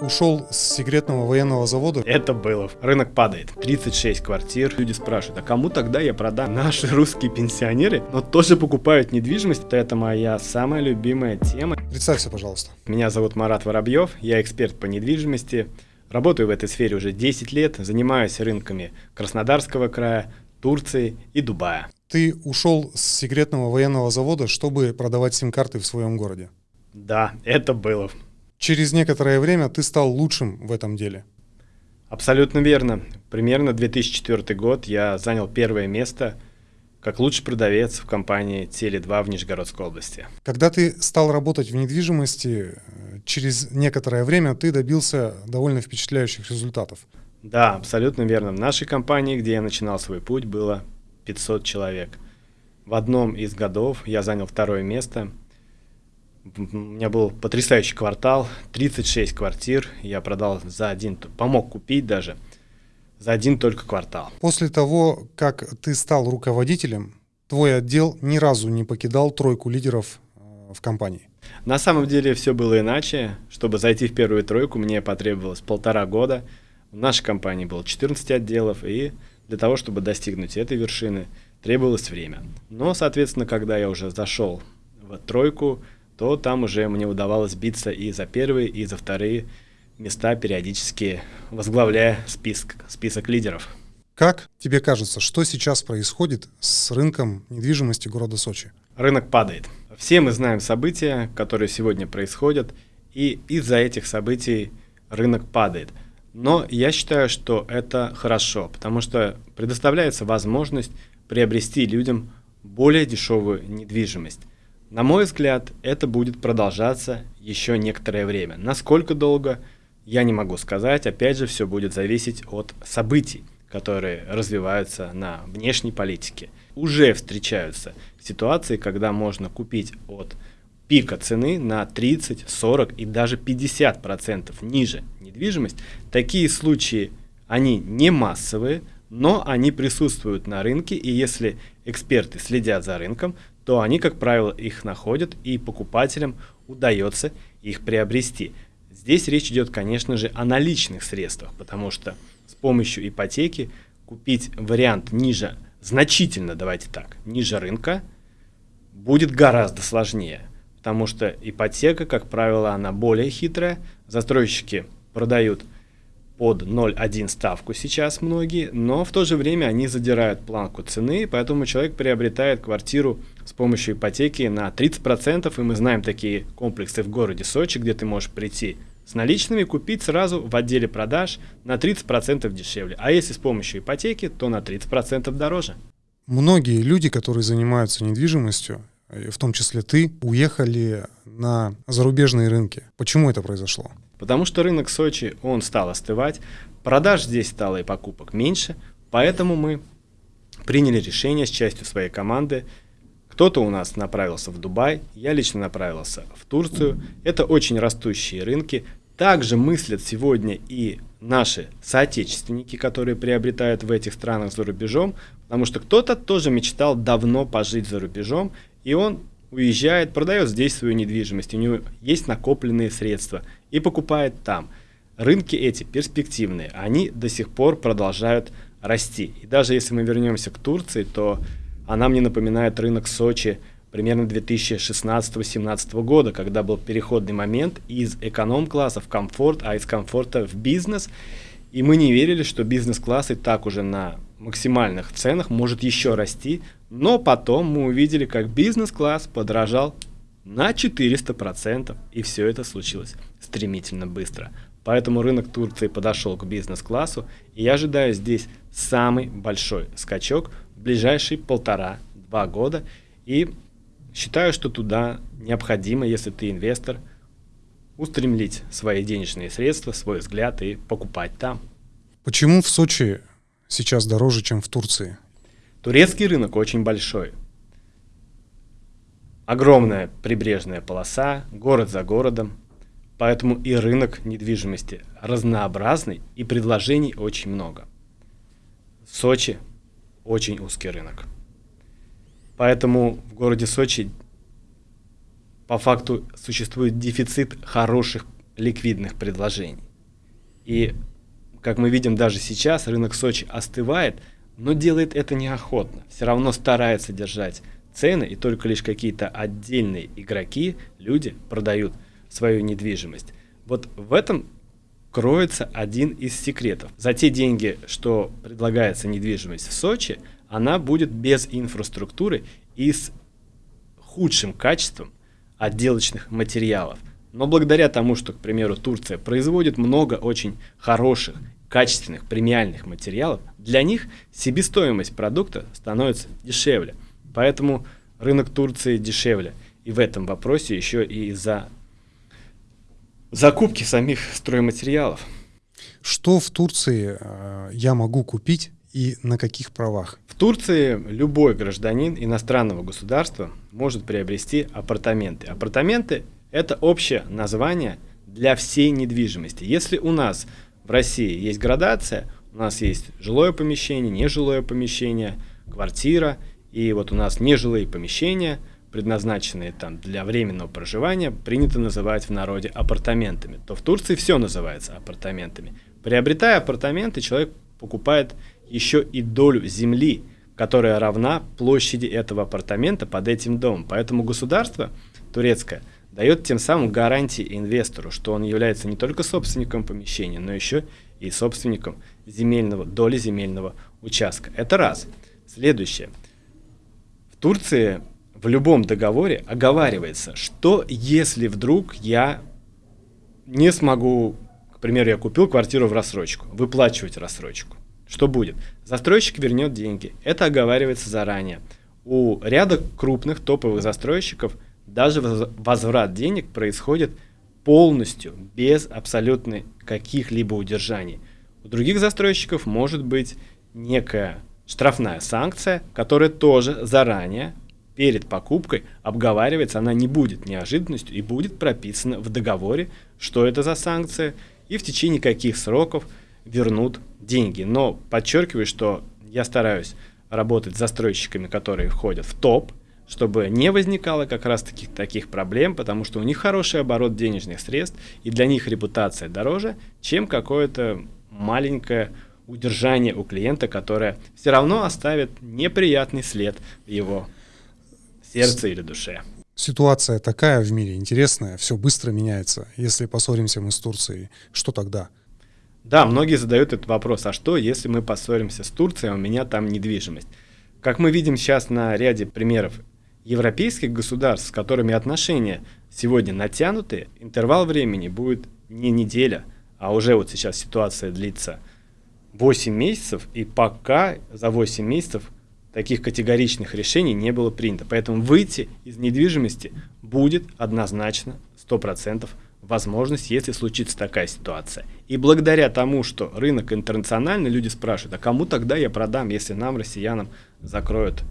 Ушел с секретного военного завода. Это было. Рынок падает. 36 квартир. Люди спрашивают, а кому тогда я продам? Наши русские пенсионеры, но тоже покупают недвижимость. Это моя самая любимая тема. Представься, пожалуйста. Меня зовут Марат Воробьев. Я эксперт по недвижимости. Работаю в этой сфере уже 10 лет. Занимаюсь рынками Краснодарского края, Турции и Дубая. Ты ушел с секретного военного завода, чтобы продавать сим-карты в своем городе. Да, это было. Через некоторое время ты стал лучшим в этом деле. Абсолютно верно. Примерно 2004 год я занял первое место как лучший продавец в компании Теле2 в Нижегородской области. Когда ты стал работать в недвижимости, через некоторое время ты добился довольно впечатляющих результатов. Да, абсолютно верно. В нашей компании, где я начинал свой путь, было 500 человек. В одном из годов я занял второе место – у меня был потрясающий квартал, 36 квартир, я продал за один, помог купить даже, за один только квартал. После того, как ты стал руководителем, твой отдел ни разу не покидал тройку лидеров э, в компании. На самом деле все было иначе. Чтобы зайти в первую тройку, мне потребовалось полтора года. В нашей компании было 14 отделов, и для того, чтобы достигнуть этой вершины, требовалось время. Но, соответственно, когда я уже зашел в тройку, то там уже мне удавалось биться и за первые, и за вторые места, периодически возглавляя список, список лидеров. Как тебе кажется, что сейчас происходит с рынком недвижимости города Сочи? Рынок падает. Все мы знаем события, которые сегодня происходят, и из-за этих событий рынок падает. Но я считаю, что это хорошо, потому что предоставляется возможность приобрести людям более дешевую недвижимость. На мой взгляд, это будет продолжаться еще некоторое время. Насколько долго, я не могу сказать. Опять же, все будет зависеть от событий, которые развиваются на внешней политике. Уже встречаются ситуации, когда можно купить от пика цены на 30, 40 и даже 50 процентов ниже недвижимость. Такие случаи, они не массовые, но они присутствуют на рынке, и если эксперты следят за рынком, то они, как правило, их находят, и покупателям удается их приобрести. Здесь речь идет, конечно же, о наличных средствах, потому что с помощью ипотеки купить вариант ниже, значительно, давайте так, ниже рынка, будет гораздо сложнее, потому что ипотека, как правило, она более хитрая, застройщики продают под 0,1 ставку сейчас многие, но в то же время они задирают планку цены, поэтому человек приобретает квартиру с помощью ипотеки на 30%, и мы знаем такие комплексы в городе Сочи, где ты можешь прийти с наличными, купить сразу в отделе продаж на 30% дешевле. А если с помощью ипотеки, то на 30% дороже. Многие люди, которые занимаются недвижимостью, в том числе ты, уехали на зарубежные рынки. Почему это произошло? Потому что рынок Сочи, он стал остывать, продаж здесь стало и покупок меньше, поэтому мы приняли решение с частью своей команды. Кто-то у нас направился в Дубай, я лично направился в Турцию. Это очень растущие рынки. Также мыслят сегодня и наши соотечественники, которые приобретают в этих странах за рубежом, потому что кто-то тоже мечтал давно пожить за рубежом, и он уезжает, продает здесь свою недвижимость, у него есть накопленные средства и покупает там. Рынки эти перспективные, они до сих пор продолжают расти. И даже если мы вернемся к Турции, то она мне напоминает рынок Сочи примерно 2016-2017 года, когда был переходный момент из эконом-класса в комфорт, а из комфорта в бизнес. И мы не верили, что бизнес-класс и так уже на максимальных ценах может еще расти, но потом мы увидели, как бизнес-класс подорожал на 400%, и все это случилось стремительно быстро. Поэтому рынок Турции подошел к бизнес-классу, и я ожидаю здесь самый большой скачок в ближайшие полтора-два года, и считаю, что туда необходимо, если ты инвестор, устремлить свои денежные средства, свой взгляд и покупать там. Почему в Сочи сейчас дороже, чем в Турции? Турецкий рынок очень большой. Огромная прибрежная полоса, город за городом. Поэтому и рынок недвижимости разнообразный и предложений очень много. Сочи очень узкий рынок. Поэтому в городе Сочи по факту существует дефицит хороших ликвидных предложений. И, как мы видим даже сейчас, рынок Сочи остывает, но делает это неохотно. Все равно старается держать цены, и только лишь какие-то отдельные игроки, люди продают свою недвижимость. Вот в этом кроется один из секретов. За те деньги, что предлагается недвижимость в Сочи, она будет без инфраструктуры и с худшим качеством отделочных материалов. Но благодаря тому, что, к примеру, Турция производит много очень хороших, качественных, премиальных материалов, для них себестоимость продукта становится дешевле. Поэтому рынок Турции дешевле. И в этом вопросе еще и из-за закупки самих стройматериалов. Что в Турции э, я могу купить и на каких правах? В Турции любой гражданин иностранного государства может приобрести апартаменты. Апартаменты – это общее название для всей недвижимости. Если у нас в России есть градация, у нас есть жилое помещение, нежилое помещение, квартира, и вот у нас нежилые помещения – предназначенные там для временного проживания, принято называть в народе апартаментами, то в Турции все называется апартаментами. Приобретая апартаменты, человек покупает еще и долю земли, которая равна площади этого апартамента под этим домом. Поэтому государство турецкое дает тем самым гарантии инвестору, что он является не только собственником помещения, но еще и собственником земельного, доли земельного участка. Это раз. Следующее. Турции в любом договоре оговаривается, что если вдруг я не смогу, к примеру, я купил квартиру в рассрочку, выплачивать рассрочку. Что будет? Застройщик вернет деньги. Это оговаривается заранее. У ряда крупных топовых застройщиков даже возврат денег происходит полностью, без абсолютно каких-либо удержаний. У других застройщиков может быть некая штрафная санкция, которая тоже заранее перед покупкой обговаривается, она не будет неожиданностью и будет прописана в договоре, что это за санкция, и в течение каких сроков вернут деньги. Но подчеркиваю, что я стараюсь работать с застройщиками, которые входят в топ, чтобы не возникало как раз таких, таких проблем, потому что у них хороший оборот денежных средств, и для них репутация дороже, чем какое-то маленькое удержание у клиента, которое все равно оставит неприятный след в его сердце или душе. Ситуация такая в мире интересная, все быстро меняется. Если поссоримся мы с Турцией, что тогда? Да, многие задают этот вопрос, а что, если мы поссоримся с Турцией, а у меня там недвижимость? Как мы видим сейчас на ряде примеров европейских государств, с которыми отношения сегодня натянутые, интервал времени будет не неделя, а уже вот сейчас ситуация длится 8 месяцев, и пока за 8 месяцев таких категоричных решений не было принято. Поэтому выйти из недвижимости будет однозначно 100% возможность, если случится такая ситуация. И благодаря тому, что рынок интернациональный, люди спрашивают, а кому тогда я продам, если нам, россиянам, закроют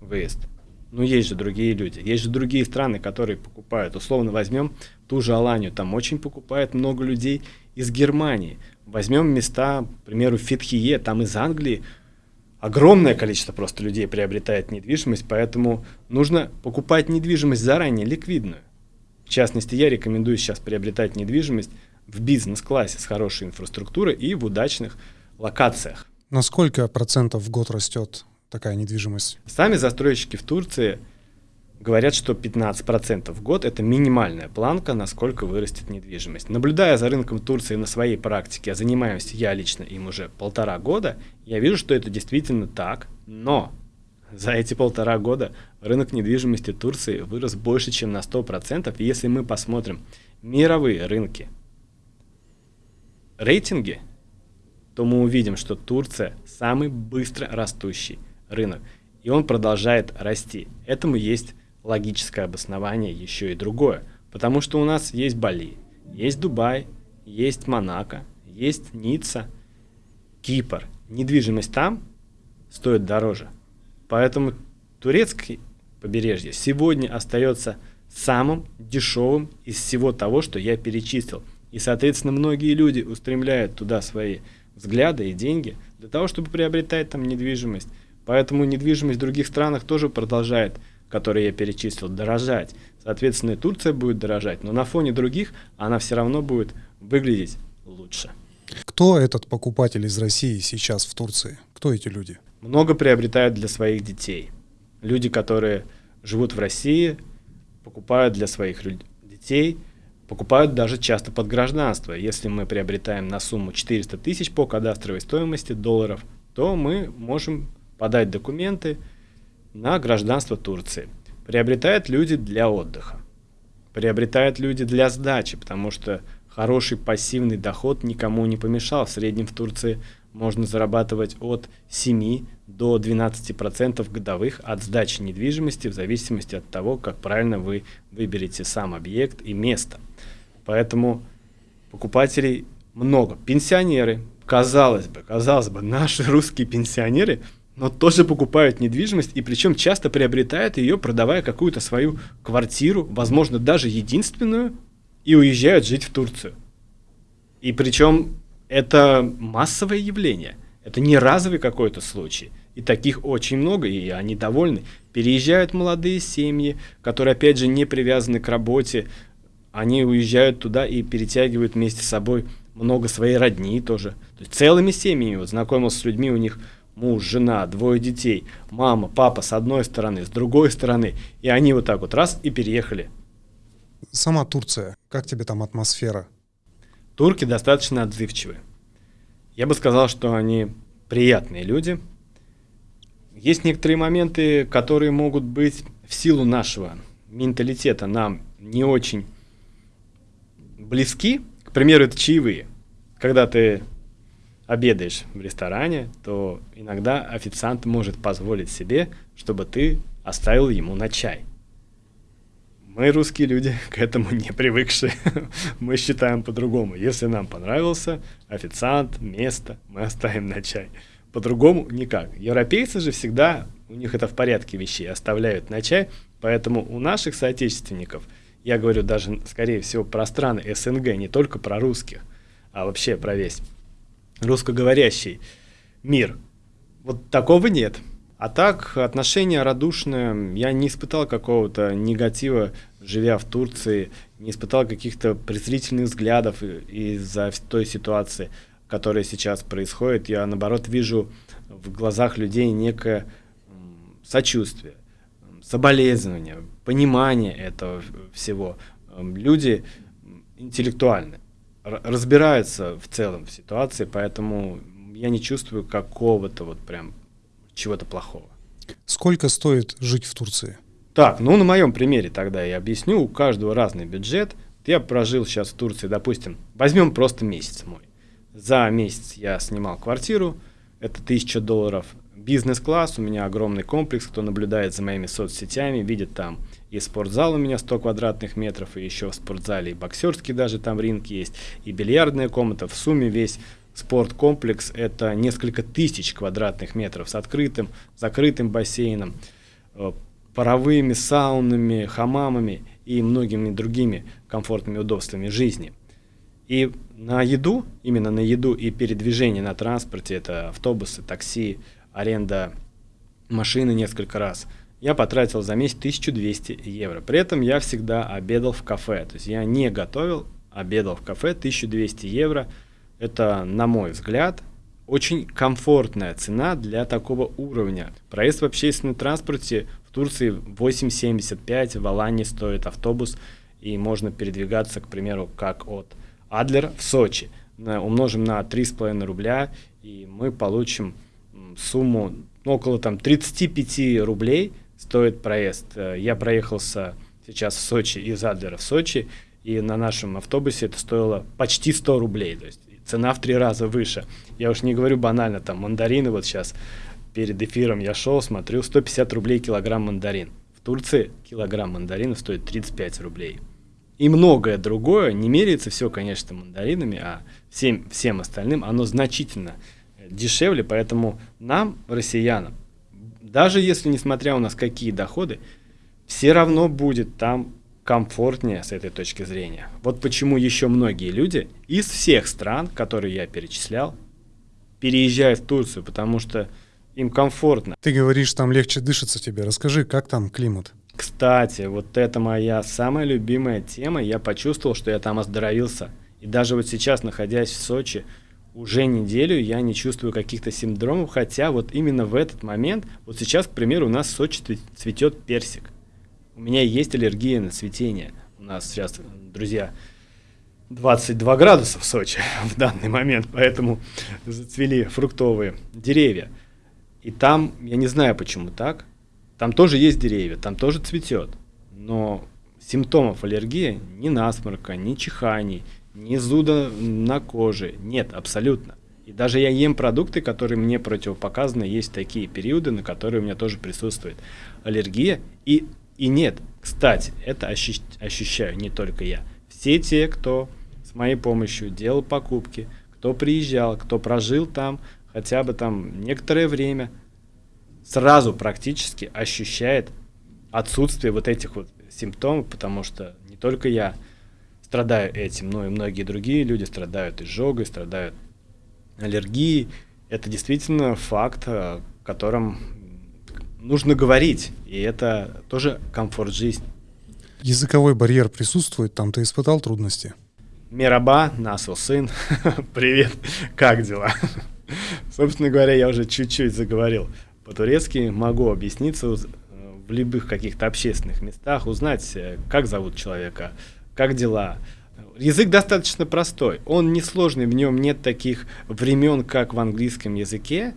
выезд? Ну, есть же другие люди, есть же другие страны, которые покупают. Условно возьмем ту же Аланию, там очень покупает много людей из Германии. Возьмем места, к примеру, Фитхие, там из Англии огромное количество просто людей приобретает недвижимость, поэтому нужно покупать недвижимость заранее, ликвидную. В частности, я рекомендую сейчас приобретать недвижимость в бизнес-классе с хорошей инфраструктурой и в удачных локациях. На сколько процентов в год растет такая недвижимость? Сами застройщики в Турции – Говорят, что 15% в год – это минимальная планка, насколько вырастет недвижимость. Наблюдая за рынком Турции на своей практике, а занимаюсь я лично им уже полтора года, я вижу, что это действительно так, но за эти полтора года рынок недвижимости Турции вырос больше, чем на 100%. И если мы посмотрим мировые рынки, рейтинги, то мы увидим, что Турция самый быстро растущий рынок. И он продолжает расти. Этому есть логическое обоснование еще и другое. Потому что у нас есть Бали, есть Дубай, есть Монако, есть Ницца, Кипр. Недвижимость там стоит дороже. Поэтому турецкое побережье сегодня остается самым дешевым из всего того, что я перечислил. И, соответственно, многие люди устремляют туда свои взгляды и деньги для того, чтобы приобретать там недвижимость. Поэтому недвижимость в других странах тоже продолжает которые я перечислил, дорожать. Соответственно, и Турция будет дорожать, но на фоне других она все равно будет выглядеть лучше. Кто этот покупатель из России сейчас в Турции? Кто эти люди? Много приобретают для своих детей. Люди, которые живут в России, покупают для своих детей, покупают даже часто под гражданство. Если мы приобретаем на сумму 400 тысяч по кадастровой стоимости долларов, то мы можем подать документы на гражданство Турции. Приобретают люди для отдыха. Приобретают люди для сдачи, потому что хороший пассивный доход никому не помешал. В среднем в Турции можно зарабатывать от 7 до 12% годовых от сдачи недвижимости в зависимости от того, как правильно вы выберете сам объект и место. Поэтому покупателей много. Пенсионеры, казалось бы, казалось бы, наши русские пенсионеры, но тоже покупают недвижимость, и причем часто приобретают ее, продавая какую-то свою квартиру, возможно, даже единственную, и уезжают жить в Турцию. И причем это массовое явление. Это не разовый какой-то случай. И таких очень много, и они довольны. Переезжают молодые семьи, которые, опять же, не привязаны к работе. Они уезжают туда и перетягивают вместе с собой много своей родни тоже. То есть целыми семьями. Вот знакомился с людьми, у них муж, жена, двое детей, мама, папа с одной стороны, с другой стороны. И они вот так вот раз и переехали. Сама Турция, как тебе там атмосфера? Турки достаточно отзывчивы. Я бы сказал, что они приятные люди. Есть некоторые моменты, которые могут быть в силу нашего менталитета нам не очень близки. К примеру, это чаевые. Когда ты обедаешь в ресторане, то иногда официант может позволить себе, чтобы ты оставил ему на чай. Мы, русские люди, к этому не привыкшие. мы считаем по-другому. Если нам понравился официант, место, мы оставим на чай. По-другому никак. Европейцы же всегда, у них это в порядке вещей, оставляют на чай. Поэтому у наших соотечественников, я говорю даже, скорее всего, про страны СНГ, не только про русских, а вообще про весь русскоговорящий мир, вот такого нет. А так, отношения радушные. Я не испытал какого-то негатива, живя в Турции, не испытал каких-то презрительных взглядов из-за той ситуации, которая сейчас происходит. Я, наоборот, вижу в глазах людей некое сочувствие, соболезнование, понимание этого всего. Люди интеллектуальны, разбираются в целом в ситуации, поэтому я не чувствую какого-то вот прям чего-то плохого. Сколько стоит жить в Турции? Так, ну на моем примере тогда я объясню. У каждого разный бюджет. Я прожил сейчас в Турции, допустим, возьмем просто месяц мой. За месяц я снимал квартиру, это 1000 долларов. Бизнес-класс, у меня огромный комплекс, кто наблюдает за моими соцсетями, видит там и спортзал у меня 100 квадратных метров, и еще в спортзале и боксерский даже там ринг есть, и бильярдная комната. В сумме весь спорткомплекс – это несколько тысяч квадратных метров с открытым, закрытым бассейном, э, паровыми саунами, хамамами и многими другими комфортными удобствами жизни. И на еду, именно на еду и передвижение на транспорте, это автобусы, такси, аренда машины несколько раз, я потратил за месяц 1200 евро. При этом я всегда обедал в кафе, то есть я не готовил, обедал в кафе 1200 евро – это, на мой взгляд, очень комфортная цена для такого уровня. Проезд в общественном транспорте в Турции 8,75, в Алании стоит автобус, и можно передвигаться, к примеру, как от Адлер в Сочи. Умножим на 3,5 рубля, и мы получим сумму около там, 35 рублей стоит проезд. Э, я проехался сейчас в Сочи из Адлера в Сочи, и на нашем автобусе это стоило почти 100 рублей. То есть цена в три раза выше. Я уж не говорю банально, там мандарины вот сейчас перед эфиром я шел, смотрю, 150 рублей килограмм мандарин. В Турции килограмм мандаринов стоит 35 рублей. И многое другое, не меряется все, конечно, мандаринами, а всем, всем остальным оно значительно дешевле, поэтому нам, россиянам, даже если, несмотря у нас какие доходы, все равно будет там комфортнее с этой точки зрения. Вот почему еще многие люди из всех стран, которые я перечислял, переезжают в Турцию, потому что им комфортно. Ты говоришь, там легче дышится тебе. Расскажи, как там климат? Кстати, вот это моя самая любимая тема. Я почувствовал, что я там оздоровился. И даже вот сейчас, находясь в Сочи, уже неделю я не чувствую каких-то синдромов, хотя вот именно в этот момент, вот сейчас, к примеру, у нас в Сочи цветет персик. У меня есть аллергия на цветение. У нас сейчас, друзья, 22 градуса в Сочи в данный момент, поэтому зацвели фруктовые деревья. И там, я не знаю почему так, там тоже есть деревья, там тоже цветет, но симптомов аллергии ни насморка, ни чиханий, ни зуда на коже нет абсолютно. И даже я ем продукты, которые мне противопоказаны, есть такие периоды, на которые у меня тоже присутствует аллергия. И, и нет, кстати, это ощущаю не только я. Все те, кто моей помощью делал покупки, кто приезжал, кто прожил там хотя бы там некоторое время, сразу практически ощущает отсутствие вот этих вот симптомов, потому что не только я страдаю этим, но и многие другие люди страдают изжогой, страдают аллергией. Это действительно факт, о котором нужно говорить, и это тоже комфорт жизни. Языковой барьер присутствует, там ты испытал трудности? Мираба, Насл сын, привет, как дела? Собственно говоря, я уже чуть-чуть заговорил по-турецки, могу объясниться э, в любых каких-то общественных местах, узнать, э, как зовут человека, как дела. Язык достаточно простой, он несложный, в нем нет таких времен, как в английском языке,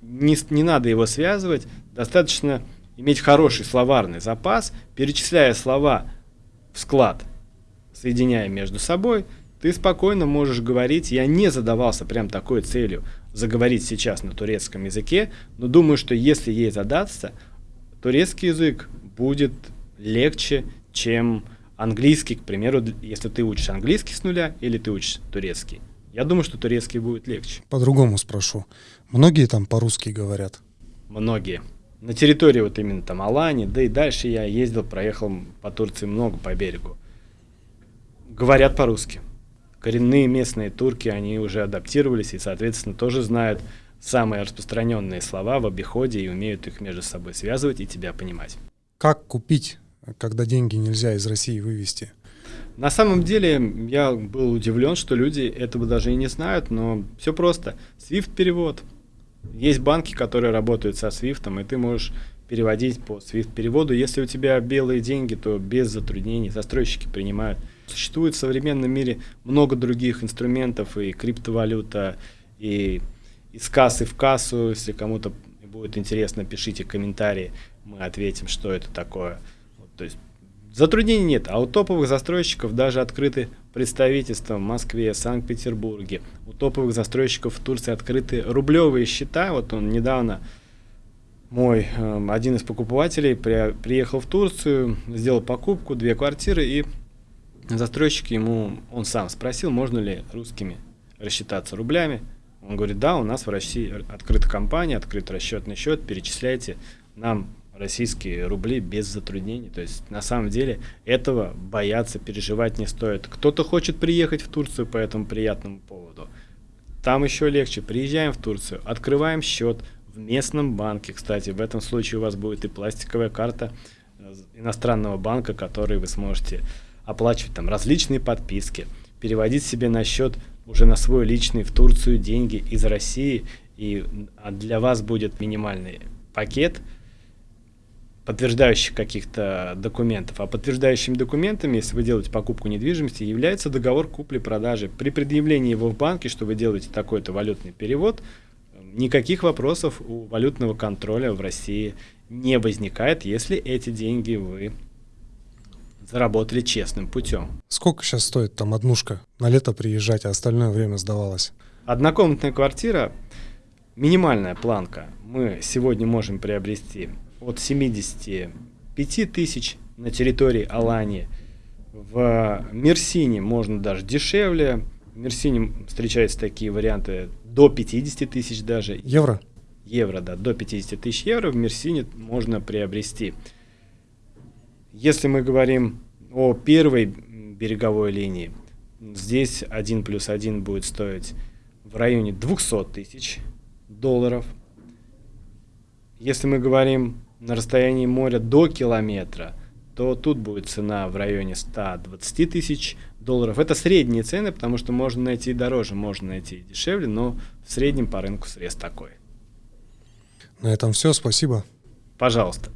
не, не надо его связывать, достаточно иметь хороший словарный запас, перечисляя слова в склад – соединяя между собой, ты спокойно можешь говорить. Я не задавался прям такой целью заговорить сейчас на турецком языке, но думаю, что если ей задаться, турецкий язык будет легче, чем английский, к примеру, если ты учишь английский с нуля или ты учишь турецкий. Я думаю, что турецкий будет легче. По-другому спрошу. Многие там по-русски говорят? Многие. На территории вот именно там Алани, да и дальше я ездил, проехал по Турции много по берегу говорят по-русски. Коренные местные турки, они уже адаптировались и, соответственно, тоже знают самые распространенные слова в обиходе и умеют их между собой связывать и тебя понимать. Как купить, когда деньги нельзя из России вывести? На самом деле я был удивлен, что люди этого даже и не знают, но все просто. SWIFT перевод. Есть банки, которые работают со SWIFT, и ты можешь переводить по SWIFT переводу. Если у тебя белые деньги, то без затруднений застройщики принимают Существует в современном мире много других инструментов, и криптовалюта, и из кассы в кассу. Если кому-то будет интересно, пишите комментарии, мы ответим, что это такое. То есть затруднений нет, а у топовых застройщиков даже открыты представительства в Москве, Санкт-Петербурге. У топовых застройщиков в Турции открыты рублевые счета. Вот он недавно мой э, один из покупателей при, приехал в Турцию, сделал покупку, две квартиры и застройщик ему, он сам спросил, можно ли русскими рассчитаться рублями. Он говорит, да, у нас в России открыта компания, открыт расчетный счет, перечисляйте нам российские рубли без затруднений. То есть на самом деле этого бояться, переживать не стоит. Кто-то хочет приехать в Турцию по этому приятному поводу. Там еще легче. Приезжаем в Турцию, открываем счет в местном банке. Кстати, в этом случае у вас будет и пластиковая карта э, иностранного банка, который вы сможете оплачивать там различные подписки, переводить себе на счет уже на свой личный в Турцию деньги из России, и а для вас будет минимальный пакет подтверждающих каких-то документов. А подтверждающими документами, если вы делаете покупку недвижимости, является договор купли-продажи. При предъявлении его в банке, что вы делаете такой-то валютный перевод, никаких вопросов у валютного контроля в России не возникает, если эти деньги вы заработали честным путем. Сколько сейчас стоит там однушка? На лето приезжать, а остальное время сдавалось? Однокомнатная квартира, минимальная планка, мы сегодня можем приобрести от 75 тысяч на территории Алании. В Мерсине можно даже дешевле. В Мерсине встречаются такие варианты до 50 тысяч даже. Евро? Евро, да, до 50 тысяч евро в Мерсине можно приобрести. Если мы говорим о первой береговой линии, здесь 1 плюс 1 будет стоить в районе 200 тысяч долларов. Если мы говорим на расстоянии моря до километра, то тут будет цена в районе 120 тысяч долларов. Это средние цены, потому что можно найти и дороже, можно найти и дешевле, но в среднем по рынку срез такой. На этом все, спасибо. Пожалуйста.